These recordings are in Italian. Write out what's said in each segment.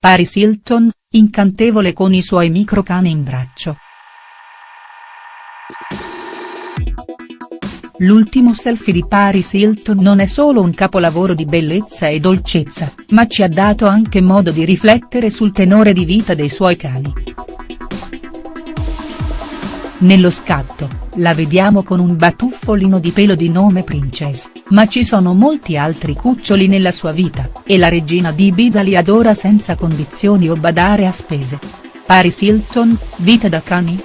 Paris Hilton, incantevole con i suoi microcani in braccio. L'ultimo selfie di Paris Hilton non è solo un capolavoro di bellezza e dolcezza, ma ci ha dato anche modo di riflettere sul tenore di vita dei suoi cani. Nello scatto, la vediamo con un batuffolino di pelo di nome Princess, ma ci sono molti altri cuccioli nella sua vita, e la regina di Ibiza li adora senza condizioni o badare a spese. Paris Hilton, vita da cani?.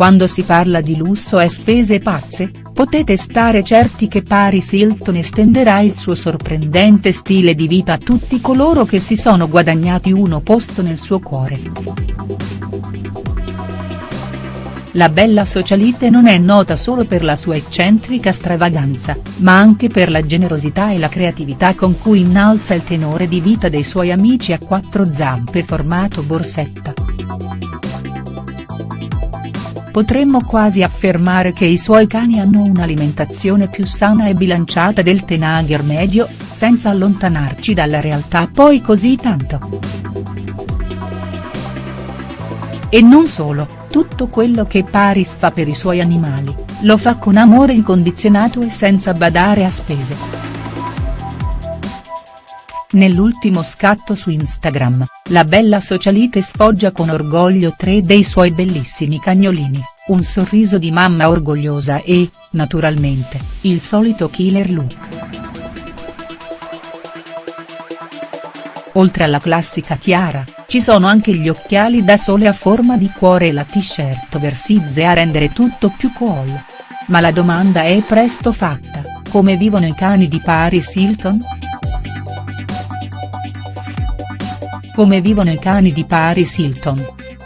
Quando si parla di lusso e spese pazze, potete stare certi che Paris Hilton estenderà il suo sorprendente stile di vita a tutti coloro che si sono guadagnati uno posto nel suo cuore. La bella socialite non è nota solo per la sua eccentrica stravaganza, ma anche per la generosità e la creatività con cui innalza il tenore di vita dei suoi amici a quattro zampe formato borsetta. Potremmo quasi affermare che i suoi cani hanno un'alimentazione più sana e bilanciata del tenager medio, senza allontanarci dalla realtà poi così tanto. E non solo, tutto quello che Paris fa per i suoi animali, lo fa con amore incondizionato e senza badare a spese. Nell'ultimo scatto su Instagram, la bella socialite sfoggia con orgoglio tre dei suoi bellissimi cagnolini, un sorriso di mamma orgogliosa e, naturalmente, il solito killer look. Oltre alla classica tiara, ci sono anche gli occhiali da sole a forma di cuore e la t-shirt versize a rendere tutto più cool. Ma la domanda è presto fatta, come vivono i cani di Paris Hilton?. Come vivono i cani di Paris Hilton?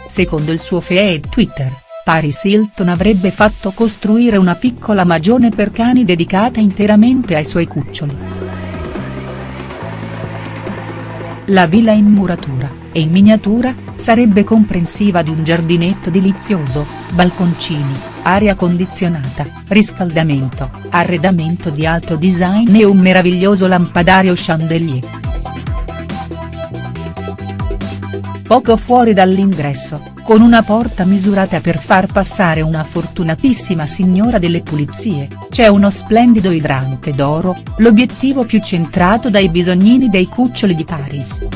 Secondo il suo feed Twitter, Paris Hilton avrebbe fatto costruire una piccola magione per cani dedicata interamente ai suoi cuccioli. La villa in muratura, e in miniatura, sarebbe comprensiva di un giardinetto delizioso, balconcini, aria condizionata, riscaldamento, arredamento di alto design e un meraviglioso lampadario chandelier. Poco fuori dall'ingresso, con una porta misurata per far passare una fortunatissima signora delle pulizie, c'è uno splendido idrante d'oro, l'obiettivo più centrato dai bisognini dei cuccioli di Paris.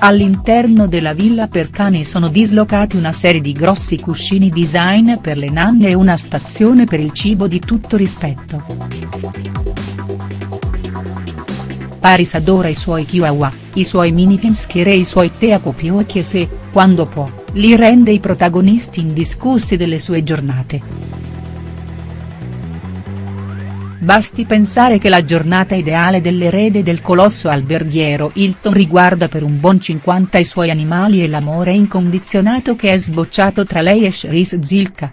All'interno della villa per cani sono dislocati una serie di grossi cuscini design per le nanne e una stazione per il cibo di tutto rispetto. Paris adora i suoi chihuahua, i suoi mini pinsker e i suoi teacopio e se, quando può, li rende i protagonisti indiscussi delle sue giornate. Basti pensare che la giornata ideale dell'erede del colosso alberghiero Hilton riguarda per un buon 50 i suoi animali e l'amore incondizionato che è sbocciato tra lei e Cherise Zilka.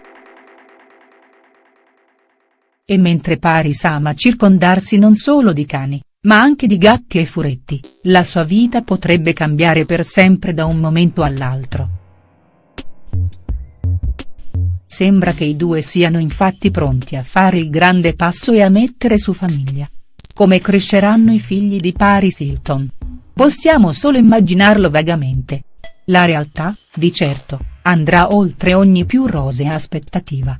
E mentre Paris ama circondarsi non solo di cani, ma anche di gatti e furetti, la sua vita potrebbe cambiare per sempre da un momento all'altro. Sembra che i due siano infatti pronti a fare il grande passo e a mettere su famiglia. Come cresceranno i figli di Paris Hilton? Possiamo solo immaginarlo vagamente. La realtà, di certo, andrà oltre ogni più rosea aspettativa.